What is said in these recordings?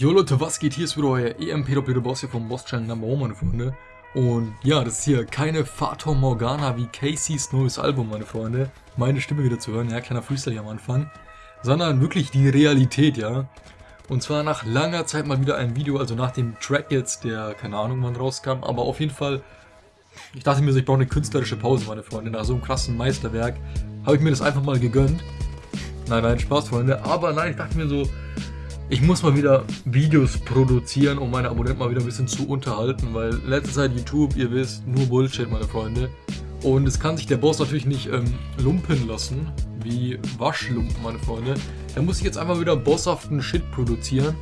Jo Leute, was geht? Hier ist wieder euer EMP Boss hier vom Boss Channel Number One, meine Freunde. Und ja, das ist hier keine Fata Morgana wie Caseys neues Album, meine Freunde. Meine Stimme wieder zu hören, ja, kleiner Freestyle hier am Anfang. Sondern wirklich die Realität, ja. Und zwar nach langer Zeit mal wieder ein Video, also nach dem Track jetzt, der keine Ahnung wann rauskam, aber auf jeden Fall, ich dachte mir so, ich brauche eine künstlerische Pause, meine Freunde. Nach so einem krassen Meisterwerk habe ich mir das einfach mal gegönnt. Nein, nein, Spaß, Freunde. Aber nein, ich dachte mir so, ich muss mal wieder Videos produzieren, um meine Abonnenten mal wieder ein bisschen zu unterhalten, weil letzte Zeit YouTube, ihr wisst, nur Bullshit, meine Freunde. Und es kann sich der Boss natürlich nicht ähm, lumpen lassen, wie Waschlumpen, meine Freunde. Da muss ich jetzt einfach wieder bosshaften Shit produzieren.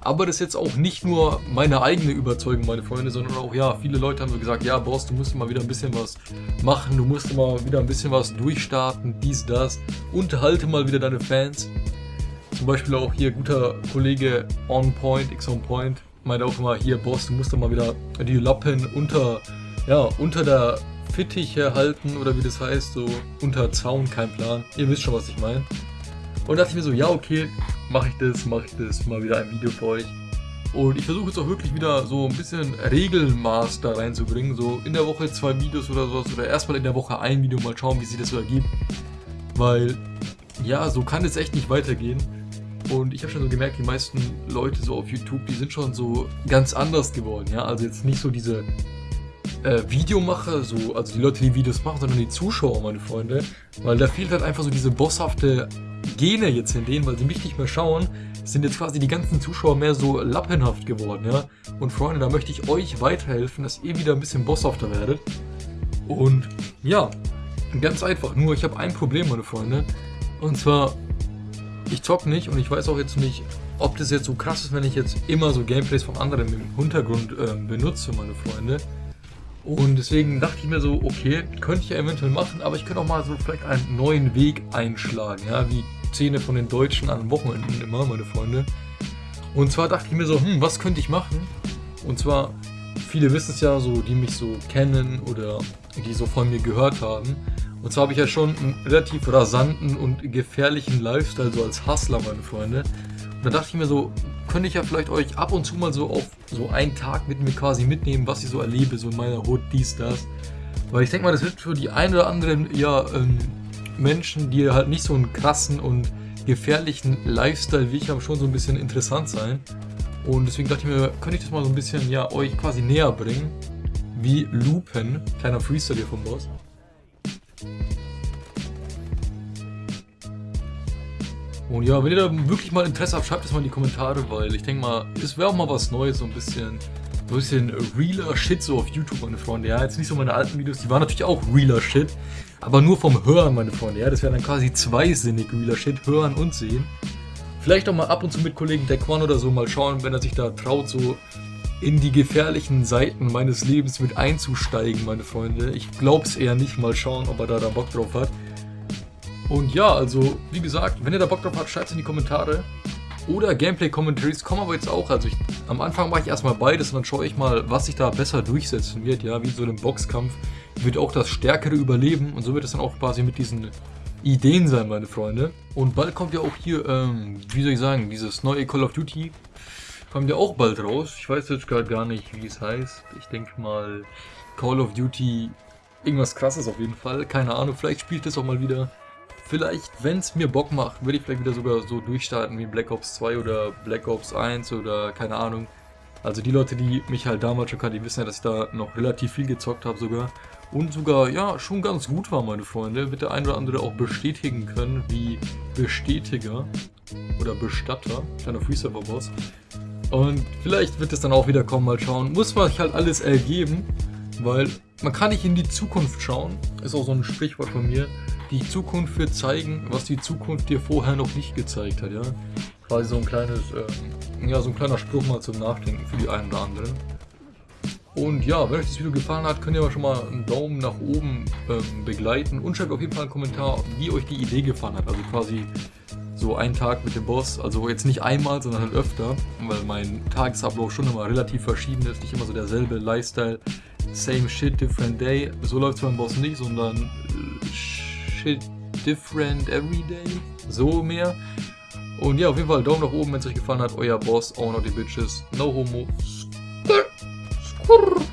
Aber das ist jetzt auch nicht nur meine eigene Überzeugung, meine Freunde, sondern auch, ja, viele Leute haben so gesagt, ja, Boss, du musst mal wieder ein bisschen was machen, du musst mal wieder ein bisschen was durchstarten, dies, das. Unterhalte mal wieder deine Fans. Zum Beispiel auch hier guter Kollege On Point, X On Point, meinte auch immer, hier Boss, du musst doch mal wieder die Lappen unter, ja, unter der Fittiche halten oder wie das heißt, so unter Zaun, kein Plan. Ihr wisst schon, was ich meine. Und dachte ich mir so, ja okay, mache ich das, mache ich das, mal wieder ein Video für euch. Und ich versuche jetzt auch wirklich wieder so ein bisschen Regelmaß da reinzubringen. So in der Woche zwei Videos oder sowas. Oder erstmal in der Woche ein Video, mal schauen, wie sich das so ergibt. Weil, ja, so kann es echt nicht weitergehen. Und ich habe schon so gemerkt, die meisten Leute so auf YouTube, die sind schon so ganz anders geworden, ja. Also jetzt nicht so diese äh, Videomacher, so, also die Leute, die Videos machen, sondern die Zuschauer, meine Freunde. Weil da fehlt halt einfach so diese bosshafte Gene jetzt in denen, weil sie mich nicht mehr schauen, sind jetzt quasi die ganzen Zuschauer mehr so lappenhaft geworden, ja. Und Freunde, da möchte ich euch weiterhelfen, dass ihr wieder ein bisschen bosshafter werdet. Und ja, ganz einfach, nur ich habe ein Problem, meine Freunde. Und zwar, ich zock nicht und ich weiß auch jetzt nicht, ob das jetzt so krass ist, wenn ich jetzt immer so Gameplays von anderen im Hintergrund äh, benutze, meine Freunde. Und deswegen dachte ich mir so, okay, könnte ich ja eventuell machen, aber ich könnte auch mal so vielleicht einen neuen Weg einschlagen, ja, wie Szene von den Deutschen an Wochenenden immer, meine Freunde. Und zwar dachte ich mir so, hm, was könnte ich machen? Und zwar, viele wissen es ja so, die mich so kennen oder die so von mir gehört haben. Und zwar habe ich ja schon einen relativ rasanten und gefährlichen Lifestyle, so als Hustler, meine Freunde. Und da dachte ich mir so, könnte ich ja vielleicht euch ab und zu mal so auf so einen Tag mit mir quasi mitnehmen, was ich so erlebe, so in meiner Hut, dies, das. Weil ich denke mal, das wird für die ein oder anderen, ja, ähm, Menschen, die halt nicht so einen krassen und gefährlichen Lifestyle wie ich habe, schon so ein bisschen interessant sein. Und deswegen dachte ich mir, könnte ich das mal so ein bisschen, ja, euch quasi näher bringen. Wie Lupen, kleiner Freestyle hier vom Boss. Und ja, wenn ihr da wirklich mal Interesse habt, schreibt es mal in die Kommentare, weil ich denke mal, es wäre auch mal was Neues, so ein bisschen, so ein bisschen realer Shit so auf YouTube, meine Freunde. Ja, jetzt nicht so meine alten Videos, die waren natürlich auch realer Shit, aber nur vom Hören, meine Freunde. Ja, das wäre dann quasi zweisinnig realer Shit, hören und sehen. Vielleicht auch mal ab und zu mit Kollegen Dequan oder so mal schauen, wenn er sich da traut, so in die gefährlichen Seiten meines Lebens mit einzusteigen, meine Freunde. Ich glaube es eher nicht, mal schauen, ob er da, da Bock drauf hat. Und ja, also wie gesagt, wenn ihr da Bock drauf habt, schreibt es in die Kommentare. Oder Gameplay-Commentaries kommen aber jetzt auch. Also ich, am Anfang mache ich erstmal beides und dann schaue ich mal, was sich da besser durchsetzen wird. Ja, wie so einem Boxkampf wird auch das Stärkere überleben. Und so wird es dann auch quasi mit diesen Ideen sein, meine Freunde. Und bald kommt ja auch hier, ähm, wie soll ich sagen, dieses neue Call of Duty kommt ja auch bald raus. Ich weiß jetzt gerade gar nicht, wie es heißt. Ich denke mal Call of Duty irgendwas krasses auf jeden Fall. Keine Ahnung, vielleicht spielt es auch mal wieder vielleicht, wenn es mir Bock macht, würde ich vielleicht wieder sogar so durchstarten wie Black Ops 2 oder Black Ops 1 oder keine Ahnung. Also die Leute, die mich halt damals schon kannten, die wissen ja, dass ich da noch relativ viel gezockt habe sogar. Und sogar, ja, schon ganz gut war, meine Freunde. Wird der ein oder andere auch bestätigen können, wie Bestätiger oder Bestatter, kleiner Freeserver-Boss. Und vielleicht wird es dann auch wieder kommen, mal schauen. Muss man sich halt alles ergeben, weil man kann nicht in die Zukunft schauen. Ist auch so ein Sprichwort von mir die Zukunft wird zeigen, was die Zukunft dir vorher noch nicht gezeigt hat, ja. Quasi so ein kleines, ähm, ja, so ein kleiner Spruch mal zum Nachdenken für die einen oder anderen. Und ja, wenn euch das Video gefallen hat, könnt ihr aber schon mal einen Daumen nach oben ähm, begleiten und schreibt auf jeden Fall einen Kommentar, wie euch die Idee gefallen hat. Also quasi so ein Tag mit dem Boss, also jetzt nicht einmal, sondern halt öfter, weil mein Tagesablauf schon immer relativ verschieden ist, nicht immer so derselbe Lifestyle, same shit, different day. So läuft es beim Boss nicht, sondern äh, shit different every day. So mehr. Und ja, auf jeden Fall Daumen nach oben, wenn es euch gefallen hat. Euer Boss, noch die Bitches. No homo. Skrrr. Skrrr.